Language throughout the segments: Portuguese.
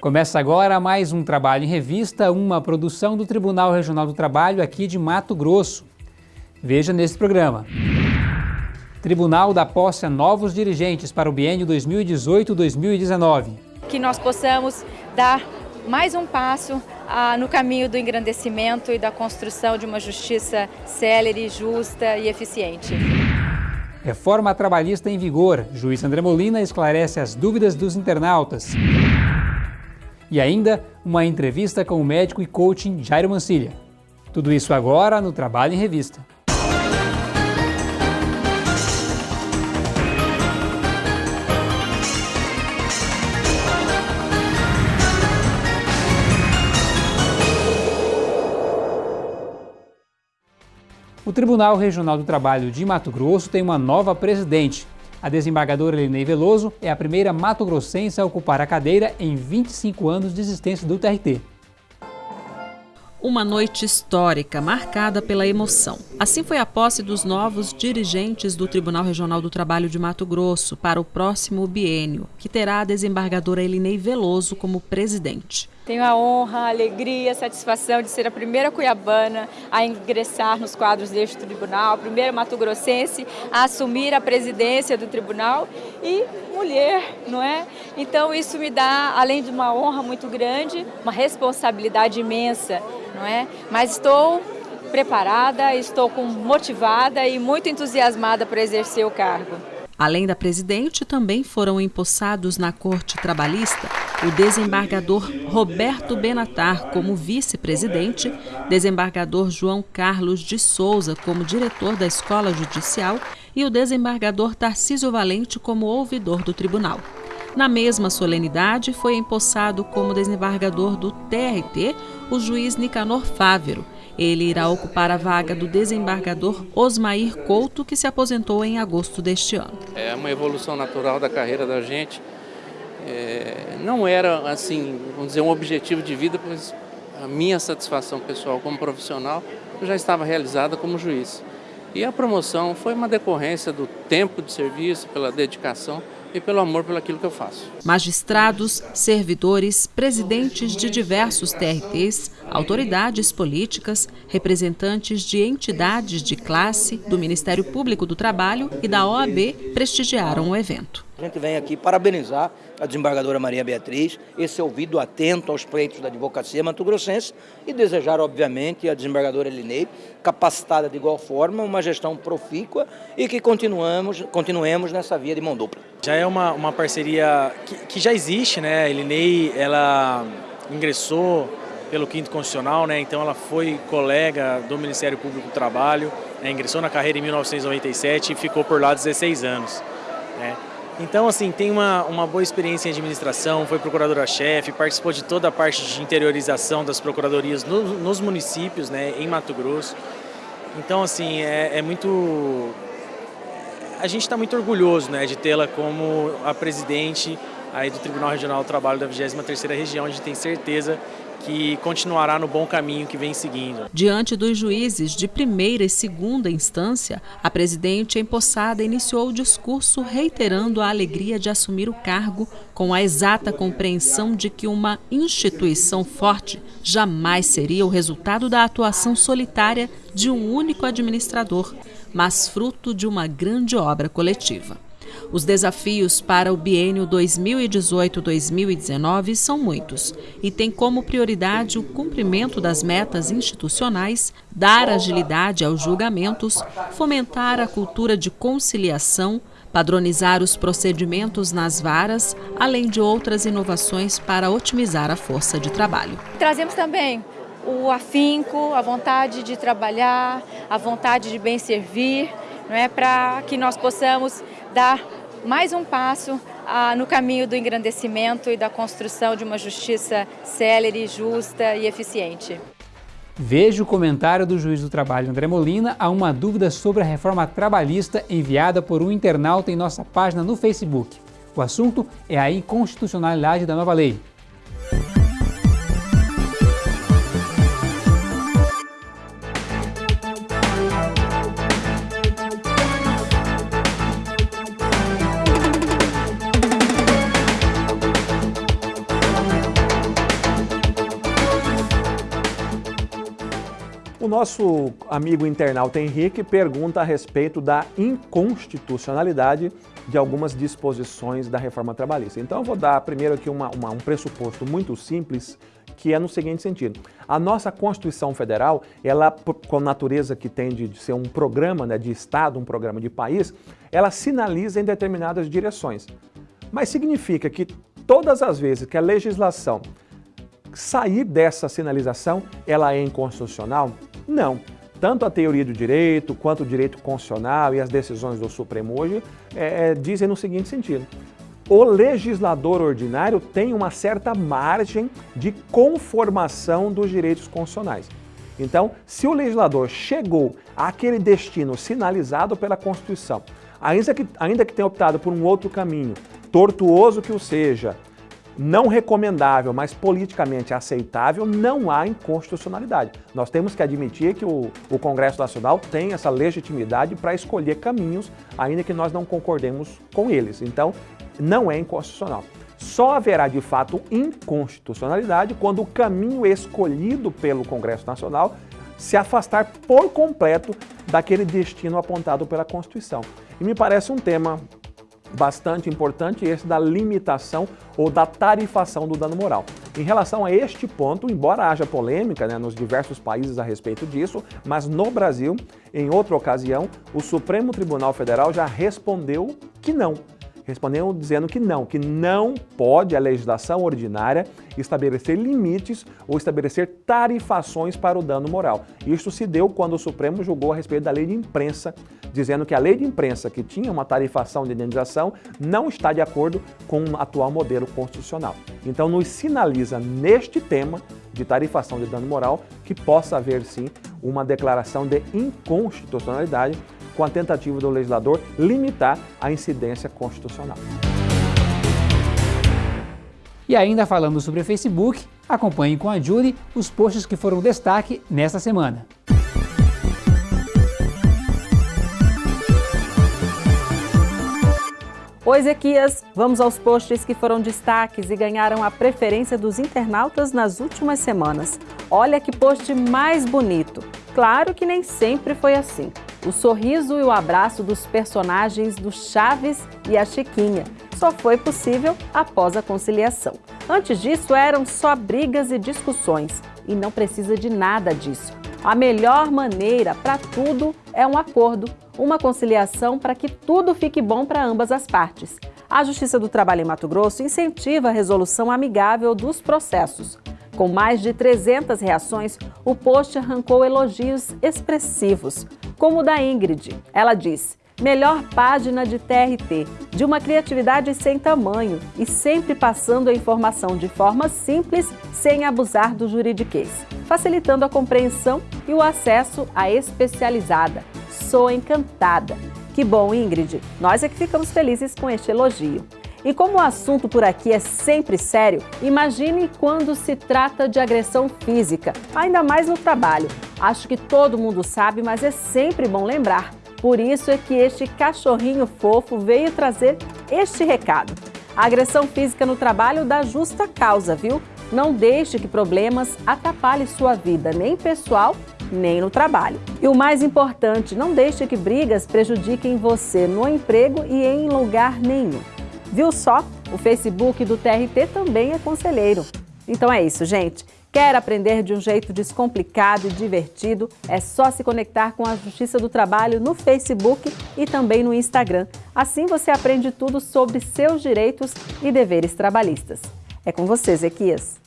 Começa agora mais um Trabalho em Revista, uma produção do Tribunal Regional do Trabalho aqui de Mato Grosso. Veja nesse programa. Tribunal dá posse a novos dirigentes para o biênio 2018-2019. Que nós possamos dar mais um passo ah, no caminho do engrandecimento e da construção de uma justiça célere, justa e eficiente. Reforma trabalhista em vigor. Juiz André Molina esclarece as dúvidas dos internautas. E ainda uma entrevista com o médico e coaching Jairo Mancilha. Tudo isso agora no Trabalho em Revista. O Tribunal Regional do Trabalho de Mato Grosso tem uma nova presidente, a desembargadora Elinei Veloso é a primeira mato-grossense a ocupar a cadeira em 25 anos de existência do TRT. Uma noite histórica, marcada pela emoção. Assim foi a posse dos novos dirigentes do Tribunal Regional do Trabalho de Mato Grosso para o próximo biênio, que terá a desembargadora Elinei Veloso como presidente. Tenho a honra, a alegria, a satisfação de ser a primeira cuiabana a ingressar nos quadros deste tribunal, a primeira mato-grossense a assumir a presidência do tribunal e mulher, não é? Então isso me dá, além de uma honra muito grande, uma responsabilidade imensa, não é? Mas estou preparada, estou motivada e muito entusiasmada para exercer o cargo. Além da presidente, também foram empossados na Corte Trabalhista o desembargador Roberto Benatar como vice-presidente, desembargador João Carlos de Souza como diretor da Escola Judicial e o desembargador Tarcísio Valente como ouvidor do tribunal. Na mesma solenidade, foi empossado como desembargador do TRT o juiz Nicanor Fávero. Ele irá ocupar a vaga do desembargador Osmair Couto, que se aposentou em agosto deste ano. É uma evolução natural da carreira da gente é, não era assim, vamos dizer, um objetivo de vida, pois a minha satisfação pessoal como profissional já estava realizada como juiz. E a promoção foi uma decorrência do tempo de serviço, pela dedicação e pelo amor pelo aquilo que eu faço. Magistrados, servidores, presidentes de diversos TRTs, autoridades políticas, representantes de entidades de classe, do Ministério Público do Trabalho e da OAB prestigiaram o evento. A gente vem aqui parabenizar a desembargadora Maria Beatriz, esse ouvido atento aos pleitos da advocacia mato-grossense e desejar, obviamente, a desembargadora Elinei, capacitada de igual forma, uma gestão profícua e que continuamos, continuemos nessa via de mão dupla. Já é uma, uma parceria que, que já existe, né? A Elinei, ela ingressou pelo quinto constitucional, né? Então ela foi colega do Ministério Público do Trabalho, né? ingressou na carreira em 1997 e ficou por lá 16 anos, né? Então, assim, tem uma, uma boa experiência em administração, foi procuradora-chefe, participou de toda a parte de interiorização das procuradorias no, nos municípios, né, em Mato Grosso. Então, assim, é, é muito... A gente está muito orgulhoso, né, de tê-la como a presidente aí do Tribunal Regional do Trabalho da 23ª Região. A gente tem certeza que continuará no bom caminho que vem seguindo. Diante dos juízes de primeira e segunda instância, a presidente empossada iniciou o discurso reiterando a alegria de assumir o cargo com a exata compreensão de que uma instituição forte jamais seria o resultado da atuação solitária de um único administrador, mas fruto de uma grande obra coletiva. Os desafios para o biênio 2018-2019 são muitos e têm como prioridade o cumprimento das metas institucionais, dar agilidade aos julgamentos, fomentar a cultura de conciliação, padronizar os procedimentos nas varas, além de outras inovações para otimizar a força de trabalho. Trazemos também o afinco, a vontade de trabalhar, a vontade de bem servir, não é para que nós possamos dar mais um passo ah, no caminho do engrandecimento e da construção de uma justiça célere, justa e eficiente. Veja o comentário do juiz do trabalho André Molina a uma dúvida sobre a reforma trabalhista enviada por um internauta em nossa página no Facebook. O assunto é a inconstitucionalidade da nova lei. O nosso amigo internauta Henrique pergunta a respeito da inconstitucionalidade de algumas disposições da reforma trabalhista. Então eu vou dar primeiro aqui uma, uma, um pressuposto muito simples, que é no seguinte sentido. A nossa Constituição Federal, ela, com a natureza que tem de ser um programa né, de Estado, um programa de país, ela sinaliza em determinadas direções. Mas significa que todas as vezes que a legislação sair dessa sinalização, ela é inconstitucional? Não. Tanto a teoria do direito, quanto o direito constitucional e as decisões do Supremo hoje é, é, dizem no seguinte sentido. O legislador ordinário tem uma certa margem de conformação dos direitos constitucionais. Então, se o legislador chegou àquele destino sinalizado pela Constituição, ainda que, ainda que tenha optado por um outro caminho, tortuoso que o seja, não recomendável, mas politicamente aceitável, não há inconstitucionalidade. Nós temos que admitir que o, o Congresso Nacional tem essa legitimidade para escolher caminhos, ainda que nós não concordemos com eles. Então, não é inconstitucional. Só haverá de fato inconstitucionalidade quando o caminho escolhido pelo Congresso Nacional se afastar por completo daquele destino apontado pela Constituição. E me parece um tema bastante importante esse da limitação ou da tarifação do dano moral. Em relação a este ponto, embora haja polêmica né, nos diversos países a respeito disso, mas no Brasil, em outra ocasião, o Supremo Tribunal Federal já respondeu que não. Respondeu dizendo que não, que não pode a legislação ordinária estabelecer limites ou estabelecer tarifações para o dano moral. Isso se deu quando o Supremo julgou a respeito da lei de imprensa, dizendo que a lei de imprensa, que tinha uma tarifação de indenização, não está de acordo com o atual modelo constitucional. Então, nos sinaliza neste tema de tarifação de dano moral que possa haver sim uma declaração de inconstitucionalidade com a tentativa do legislador limitar a incidência constitucional. E ainda falando sobre o Facebook, acompanhe com a Julie os posts que foram destaque nesta semana. Oi, Ezequias, vamos aos posts que foram destaques e ganharam a preferência dos internautas nas últimas semanas. Olha que post mais bonito! Claro que nem sempre foi assim. O sorriso e o abraço dos personagens do Chaves e a Chiquinha só foi possível após a conciliação. Antes disso, eram só brigas e discussões, e não precisa de nada disso. A melhor maneira para tudo é um acordo, uma conciliação para que tudo fique bom para ambas as partes. A Justiça do Trabalho em Mato Grosso incentiva a resolução amigável dos processos. Com mais de 300 reações, o post arrancou elogios expressivos, como o da Ingrid. Ela diz: melhor página de TRT, de uma criatividade sem tamanho e sempre passando a informação de forma simples, sem abusar do juridiquês, facilitando a compreensão e o acesso à especializada. Sou encantada. Que bom, Ingrid! Nós é que ficamos felizes com este elogio. E como o assunto por aqui é sempre sério, imagine quando se trata de agressão física, ainda mais no trabalho. Acho que todo mundo sabe, mas é sempre bom lembrar. Por isso é que este cachorrinho fofo veio trazer este recado. A agressão física no trabalho dá justa causa, viu? Não deixe que problemas atrapalhem sua vida, nem pessoal, nem no trabalho. E o mais importante, não deixe que brigas prejudiquem você no emprego e em lugar nenhum. Viu só? O Facebook do TRT também é conselheiro. Então é isso, gente. Quer aprender de um jeito descomplicado e divertido? É só se conectar com a Justiça do Trabalho no Facebook e também no Instagram. Assim você aprende tudo sobre seus direitos e deveres trabalhistas. É com você, Zequias.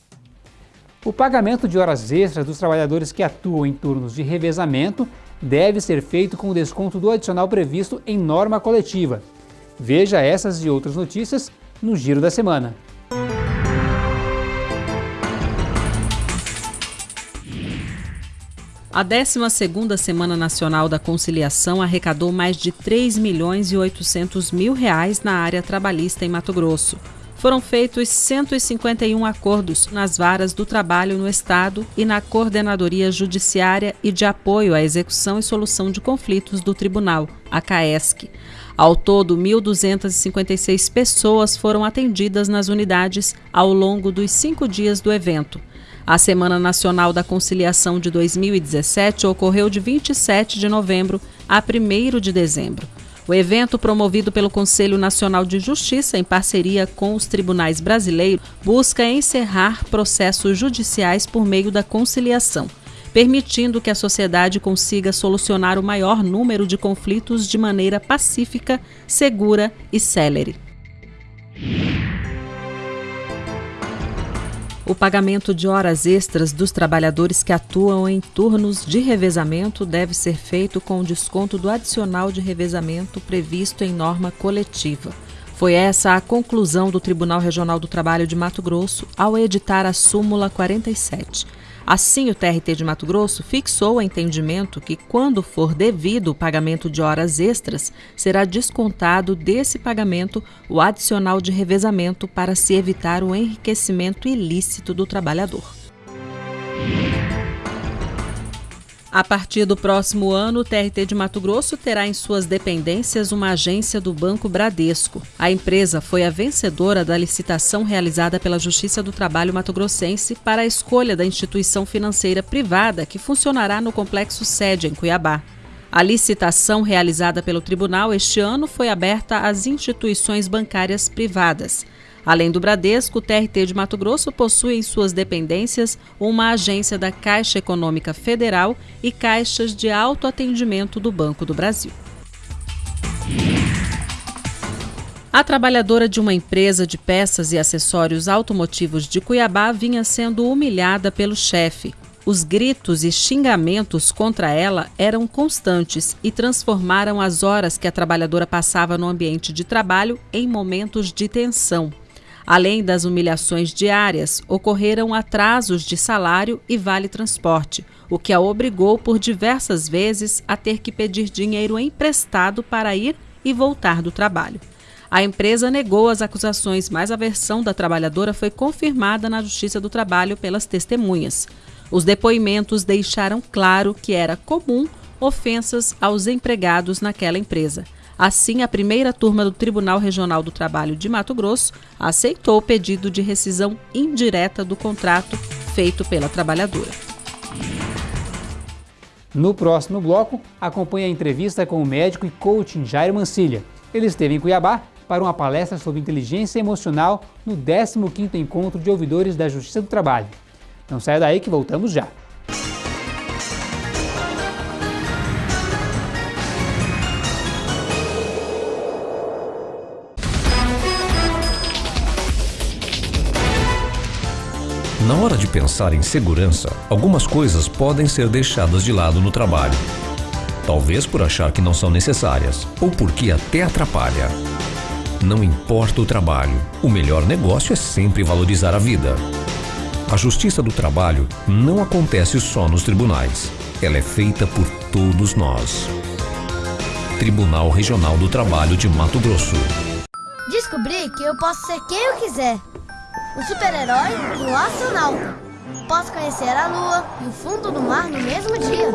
O pagamento de horas extras dos trabalhadores que atuam em turnos de revezamento deve ser feito com o desconto do adicional previsto em norma coletiva. Veja essas e outras notícias no Giro da Semana. A 12ª Semana Nacional da Conciliação arrecadou mais de 3 milhões e 800 mil reais na área trabalhista em Mato Grosso. Foram feitos 151 acordos nas varas do trabalho no Estado e na Coordenadoria Judiciária e de Apoio à Execução e Solução de Conflitos do Tribunal, a CAESC. Ao todo, 1.256 pessoas foram atendidas nas unidades ao longo dos cinco dias do evento. A Semana Nacional da Conciliação de 2017 ocorreu de 27 de novembro a 1 de dezembro. O evento, promovido pelo Conselho Nacional de Justiça em parceria com os tribunais brasileiros, busca encerrar processos judiciais por meio da conciliação, permitindo que a sociedade consiga solucionar o maior número de conflitos de maneira pacífica, segura e célere. O pagamento de horas extras dos trabalhadores que atuam em turnos de revezamento deve ser feito com desconto do adicional de revezamento previsto em norma coletiva. Foi essa a conclusão do Tribunal Regional do Trabalho de Mato Grosso ao editar a súmula 47. Assim, o TRT de Mato Grosso fixou o entendimento que, quando for devido o pagamento de horas extras, será descontado desse pagamento o adicional de revezamento para se evitar o enriquecimento ilícito do trabalhador. A partir do próximo ano, o TRT de Mato Grosso terá em suas dependências uma agência do Banco Bradesco. A empresa foi a vencedora da licitação realizada pela Justiça do Trabalho Mato Grossense para a escolha da instituição financeira privada que funcionará no complexo sede em Cuiabá. A licitação realizada pelo tribunal este ano foi aberta às instituições bancárias privadas. Além do Bradesco, o TRT de Mato Grosso possui em suas dependências uma agência da Caixa Econômica Federal e caixas de autoatendimento do Banco do Brasil. A trabalhadora de uma empresa de peças e acessórios automotivos de Cuiabá vinha sendo humilhada pelo chefe. Os gritos e xingamentos contra ela eram constantes e transformaram as horas que a trabalhadora passava no ambiente de trabalho em momentos de tensão. Além das humilhações diárias, ocorreram atrasos de salário e vale transporte, o que a obrigou por diversas vezes a ter que pedir dinheiro emprestado para ir e voltar do trabalho. A empresa negou as acusações, mas a versão da trabalhadora foi confirmada na Justiça do Trabalho pelas testemunhas. Os depoimentos deixaram claro que era comum ofensas aos empregados naquela empresa. Assim, a primeira turma do Tribunal Regional do Trabalho de Mato Grosso aceitou o pedido de rescisão indireta do contrato feito pela trabalhadora. No próximo bloco, acompanhe a entrevista com o médico e coaching Jairo Mancilha. Ele esteve em Cuiabá para uma palestra sobre inteligência emocional no 15º Encontro de Ouvidores da Justiça do Trabalho. Não saia daí que voltamos já. Na hora de pensar em segurança, algumas coisas podem ser deixadas de lado no trabalho. Talvez por achar que não são necessárias ou porque até atrapalha. Não importa o trabalho, o melhor negócio é sempre valorizar a vida. A justiça do trabalho não acontece só nos tribunais. Ela é feita por todos nós. Tribunal Regional do Trabalho de Mato Grosso. Descobri que eu posso ser quem eu quiser um super-herói e um astronauta. Posso conhecer a lua e o fundo do mar no mesmo dia.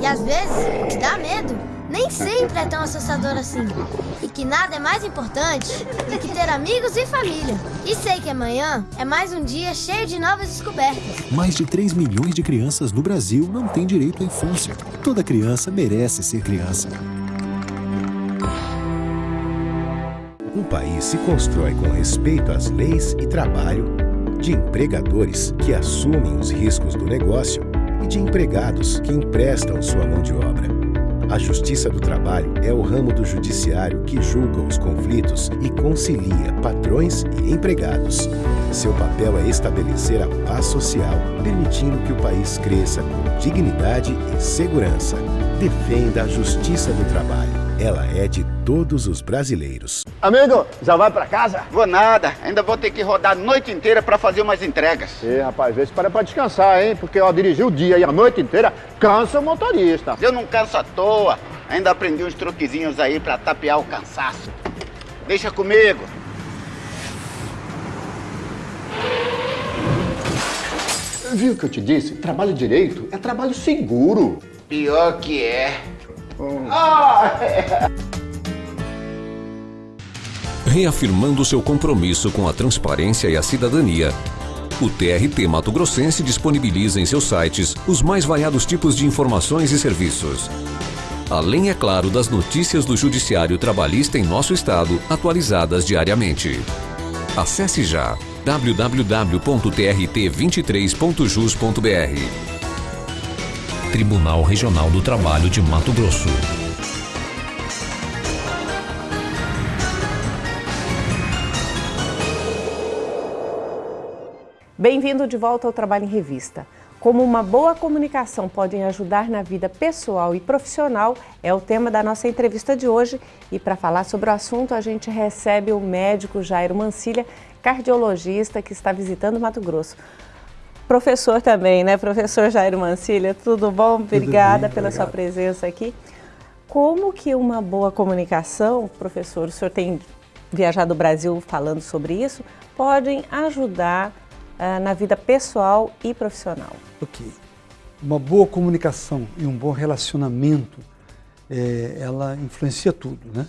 E às vezes, o que dá medo nem sempre é tão assustador assim. E que nada é mais importante do que ter amigos e família. E sei que amanhã é mais um dia cheio de novas descobertas. Mais de 3 milhões de crianças no Brasil não têm direito à infância. Toda criança merece ser criança. País se constrói com respeito às leis e trabalho, de empregadores que assumem os riscos do negócio e de empregados que emprestam sua mão de obra. A Justiça do Trabalho é o ramo do judiciário que julga os conflitos e concilia patrões e empregados. Seu papel é estabelecer a paz social, permitindo que o país cresça com dignidade e segurança. Defenda a Justiça do Trabalho. Ela é de todos os brasileiros. Amigo, já vai pra casa? Vou nada, ainda vou ter que rodar a noite inteira pra fazer umas entregas. Ê, rapaz, vê se para pra descansar, hein? Porque ó, dirigir o dia e a noite inteira cansa o motorista. Eu não canso à toa, ainda aprendi uns truquezinhos aí pra tapear o cansaço. Deixa comigo. Viu o que eu te disse? Trabalho direito é trabalho seguro. Pior que é. Reafirmando seu compromisso com a transparência e a cidadania, O TRT Mato Grossense disponibiliza em seus sites os mais variados tipos de informações e serviços. Além, é claro, das notícias do Judiciário Trabalhista em nosso estado, atualizadas diariamente. Acesse já www.trt23.jus.br. Tribunal Regional do Trabalho de Mato Grosso. Bem-vindo de volta ao Trabalho em Revista. Como uma boa comunicação pode ajudar na vida pessoal e profissional é o tema da nossa entrevista de hoje. E para falar sobre o assunto, a gente recebe o médico Jairo Mancilha, cardiologista que está visitando Mato Grosso. Professor também, né? Professor Jairo Mancilha, tudo bom? Obrigada bem, pela obrigado. sua presença aqui. Como que uma boa comunicação, professor, o senhor tem viajado o Brasil falando sobre isso, podem ajudar uh, na vida pessoal e profissional. Ok. Uma boa comunicação e um bom relacionamento, é, ela influencia tudo, né?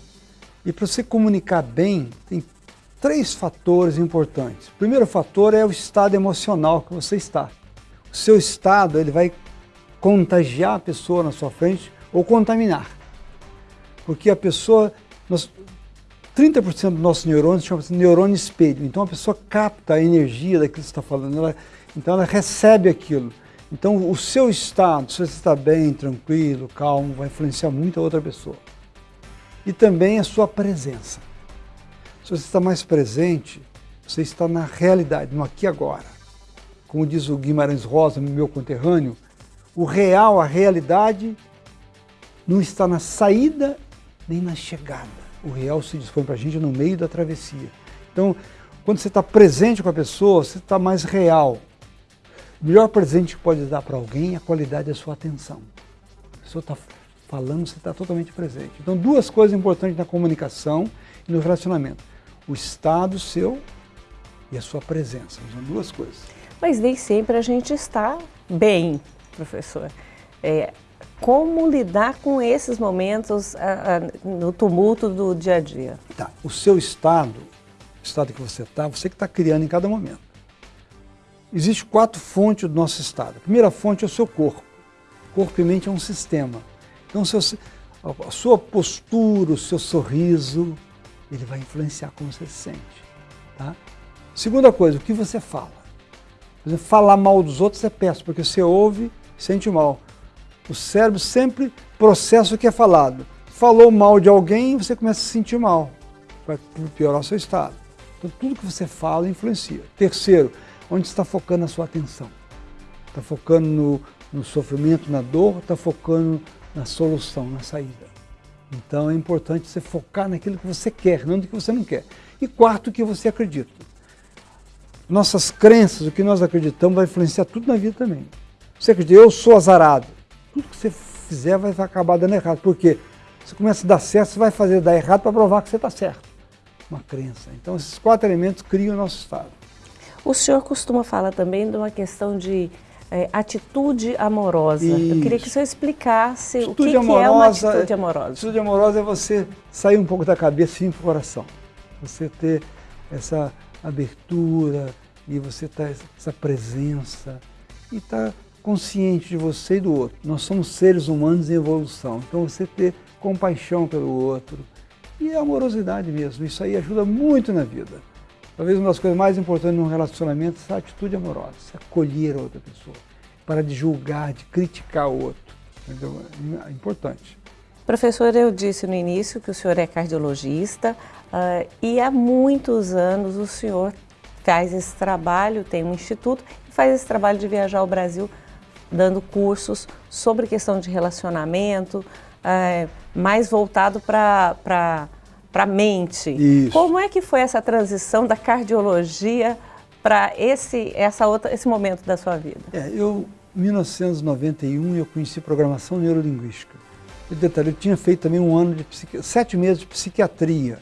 E para você comunicar bem, tem três fatores importantes. O primeiro fator é o estado emocional que você está. O seu estado, ele vai contagiar a pessoa na sua frente ou contaminar. Porque a pessoa, nós, 30% dos nossos neurônios chama-se neurônio espelho. Então a pessoa capta a energia daquilo que você está falando, ela, então ela recebe aquilo. Então o seu estado, se você está bem, tranquilo, calmo, vai influenciar muito a outra pessoa. E também a sua presença. Você está mais presente, você está na realidade, no aqui e agora. Como diz o Guimarães Rosa, meu conterrâneo, o real, a realidade, não está na saída nem na chegada o real se dispõe para a gente no meio da travessia. Então, quando você está presente com a pessoa, você está mais real. O melhor presente que pode dar para alguém é a qualidade da sua atenção. A pessoa está falando, você está totalmente presente. Então, duas coisas importantes na comunicação e no relacionamento. O estado seu e a sua presença. São duas coisas. Mas nem sempre a gente está bem, professor. É, como lidar com esses momentos a, a, no tumulto do dia a dia? Tá. O seu estado, o estado que você está, você que está criando em cada momento. Existem quatro fontes do nosso estado. A primeira fonte é o seu corpo. Corpo e mente é um sistema. Então, seu, a sua postura, o seu sorriso, ele vai influenciar como você se sente. Tá? Segunda coisa, o que você fala. Exemplo, falar mal dos outros é péssimo, porque você ouve sente mal. O cérebro sempre processa o que é falado. Falou mal de alguém, você começa a se sentir mal. Vai piorar o seu estado. Então, tudo que você fala influencia. Terceiro, onde está focando a sua atenção? Está focando no, no sofrimento, na dor, está focando na solução, na saída. Então é importante você focar naquilo que você quer, não no que você não quer. E quarto, o que você acredita. Nossas crenças, o que nós acreditamos, vai influenciar tudo na vida também. Você acredita, eu sou azarado tudo que você fizer vai acabar dando errado. Porque você começa a dar certo, você vai fazer dar errado para provar que você está certo. Uma crença. Então esses quatro elementos criam o nosso estado. O senhor costuma falar também de uma questão de é, atitude amorosa. Isso. Eu queria que o senhor explicasse atitude o que, amorosa, que, é uma atitude amorosa. Atitude amorosa é você sair um pouco da cabeça e ir para o coração. Você ter essa abertura e você ter essa presença e estar tá consciente de você e do outro. Nós somos seres humanos em evolução, então você ter compaixão pelo outro e amorosidade mesmo, isso aí ajuda muito na vida. Talvez uma das coisas mais importantes num relacionamento é essa atitude amorosa, acolher a outra pessoa, para de julgar, de criticar o outro. Entendeu? É importante. Professor, eu disse no início que o senhor é cardiologista uh, e há muitos anos o senhor faz esse trabalho, tem um instituto e faz esse trabalho de viajar ao Brasil dando cursos sobre questão de relacionamento, é, mais voltado para a mente. Isso. Como é que foi essa transição da cardiologia para esse, essa outra, esse momento da sua vida? É, eu, em 1991, eu conheci programação neurolinguística. E detalhe, eu tinha feito também um ano de psiqui... sete meses de psiquiatria.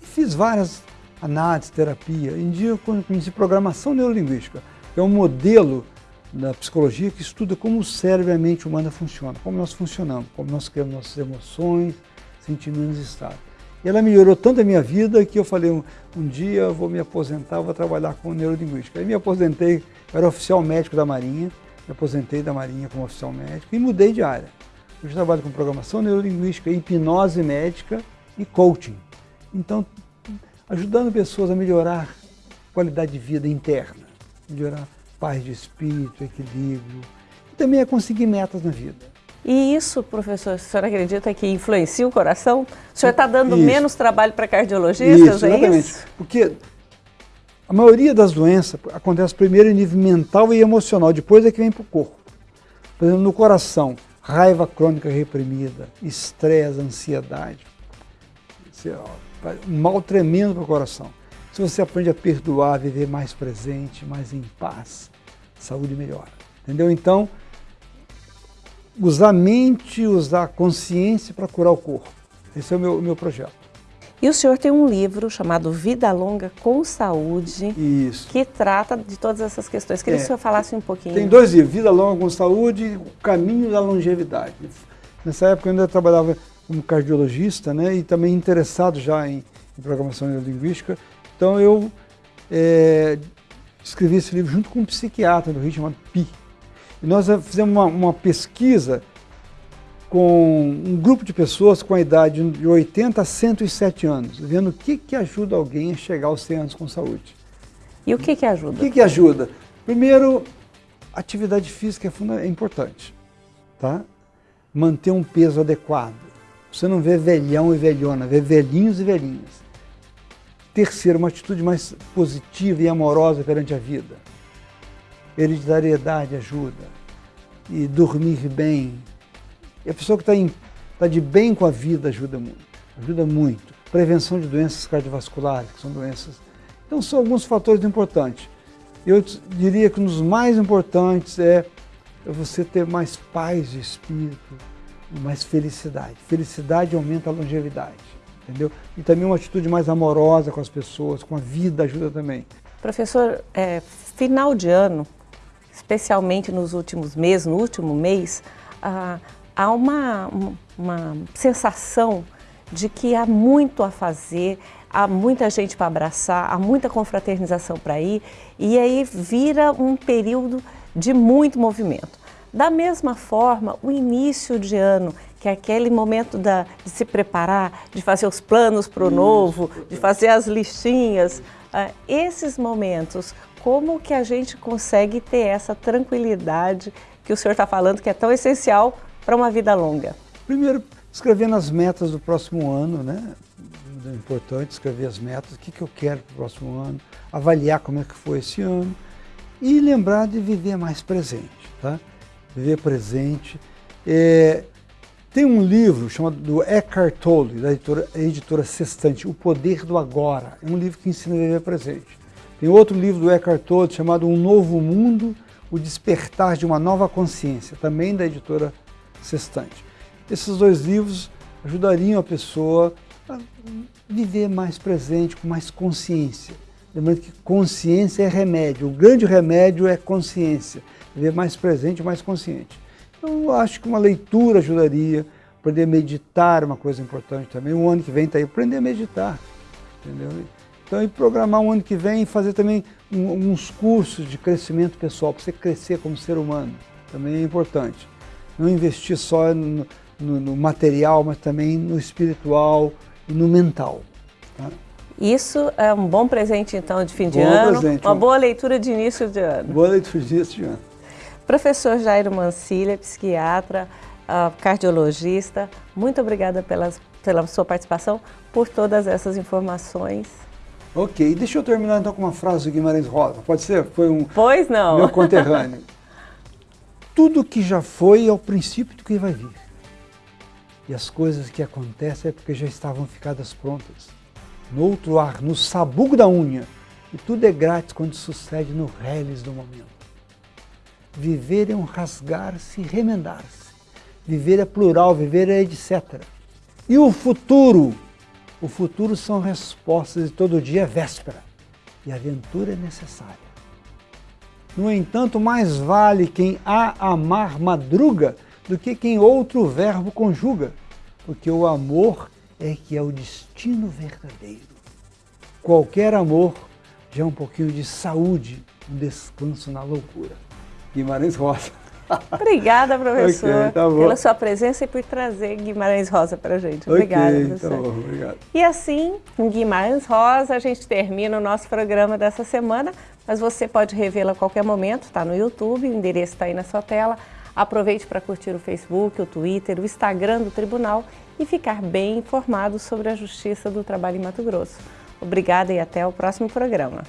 E fiz várias análises, terapia. Em dia eu conheci programação neurolinguística, que é um modelo da psicologia que estuda como o cérebro e a mente humana funcionam, como nós funcionamos, como nós criamos nossas emoções, sentimentos e estados. Ela melhorou tanto a minha vida que eu falei, um, um dia eu vou me aposentar, vou trabalhar com neurolinguística. Aí me aposentei, eu era oficial médico da Marinha, me aposentei da Marinha como oficial médico e mudei de área. Hoje trabalho com programação neurolinguística, hipnose médica e coaching. Então, ajudando pessoas a melhorar qualidade de vida interna, melhorar paz de espírito, equilíbrio, e também a conseguir metas na vida. E isso, professor, o senhor acredita que influencia o coração? O senhor está dando isso. menos trabalho para cardiologistas, isso, é isso? Porque a maioria das doenças acontece primeiro em nível mental e emocional, depois é que vem para o corpo. Por exemplo, no coração, raiva crônica reprimida, estresse, ansiedade, um mal tremendo para o coração. Se você aprende a perdoar, a viver mais presente, mais em paz, saúde melhora. Entendeu? Então, usar a mente, usar a consciência para curar o corpo. Esse é o meu, meu projeto. E o senhor tem um livro chamado Vida Longa com Saúde, Isso. que trata de todas essas questões. Queria é. que o senhor falasse um pouquinho. Tem dois livros, Vida Longa com Saúde e O Caminho da Longevidade. Nessa época eu ainda trabalhava como cardiologista né, e também interessado já em, em programação neurolinguística. Então eu é, escrevi esse livro junto com um psiquiatra do Rio chamado Pi. Nós fizemos uma, uma pesquisa com um grupo de pessoas com a idade de 80 a 107 anos, vendo o que, que ajuda alguém a chegar aos 100 anos com saúde. E o que, que ajuda? O que, que ajuda? Primeiro, atividade física é, é importante, tá? Manter um peso adequado. Você não vê velhão e velhona, vê velhinhos e velhinhas. Terceiro, uma atitude mais positiva e amorosa perante a vida. Hereditariedade ajuda. E dormir bem. E a pessoa que está tá de bem com a vida ajuda muito. Ajuda muito. Prevenção de doenças cardiovasculares, que são doenças. Então, são alguns fatores importantes. Eu diria que um dos mais importantes é você ter mais paz de espírito, mais felicidade. Felicidade aumenta a longevidade, entendeu? E também uma atitude mais amorosa com as pessoas, com a vida ajuda também. Professor, é, final de ano, especialmente nos últimos meses, no último mês, ah, há uma, uma sensação de que há muito a fazer, há muita gente para abraçar, há muita confraternização para ir, e aí vira um período de muito movimento. Da mesma forma, o início de ano, que é aquele momento da, de se preparar, de fazer os planos para o novo, de fazer as listinhas, uh, esses momentos, como que a gente consegue ter essa tranquilidade que o senhor está falando que é tão essencial para uma vida longa? Primeiro, escrevendo as metas do próximo ano, né? É importante escrever as metas, o que, que eu quero para o próximo ano, avaliar como é que foi esse ano e lembrar de viver mais presente, tá? Viver presente. É, tem um livro chamado do Eckhart Tolle, da editora, editora O Poder do Agora. É um livro que ensina a viver presente. Tem outro livro do Eckhart Tolle chamado Um Novo Mundo, O Despertar de uma Nova Consciência, também da editora Sextante. Esses dois livros ajudariam a pessoa a viver mais presente, com mais consciência. Lembrando que consciência é remédio, o grande remédio é consciência, viver mais presente, mais consciente. Então, eu acho que uma leitura ajudaria, aprender a meditar é uma coisa importante também. O ano que vem está aí, aprender a meditar, entendeu? Então, e programar um ano que vem e fazer também um, uns cursos de crescimento pessoal, para você crescer como ser humano, também é importante não investir só no, no, no material, mas também no espiritual e no mental. Tá? Isso é um bom presente, então, de fim de bom ano, presente, uma boa leitura de início de ano. Boa leitura de início de ano. Professor Jairo Mancilha, psiquiatra, uh, cardiologista, muito obrigada pelas, pela sua participação, por todas essas informações. Ok, deixa eu terminar então com uma frase do Guimarães Rosa, pode ser? Foi um pois não. meu conterrâneo. Tudo que já foi é o princípio do que vai vir. E as coisas que acontecem é porque já estavam ficadas prontas. No outro ar, no sabugo da unha. E tudo é grátis quando sucede no reles do momento. Viver é um rasgar-se e remendar-se. Viver é plural, viver é etc. E o futuro? O futuro são respostas e todo dia é véspera. E aventura é necessária. No entanto, mais vale quem a amar madruga do que quem outro verbo conjuga, porque o amor é que é o destino verdadeiro. Qualquer amor já é um pouquinho de saúde, um descanso na loucura. Guimarães Rosa. Obrigada, professor, okay, tá pela sua presença e por trazer Guimarães Rosa para a gente. Obrigada, okay, professor. Tá bom, obrigado. E assim, com Guimarães Rosa, a gente termina o nosso programa dessa semana, mas você pode revê-lo a qualquer momento, está no YouTube, o endereço está aí na sua tela. Aproveite para curtir o Facebook, o Twitter, o Instagram do Tribunal e ficar bem informado sobre a Justiça do Trabalho em Mato Grosso. Obrigada e até o próximo programa.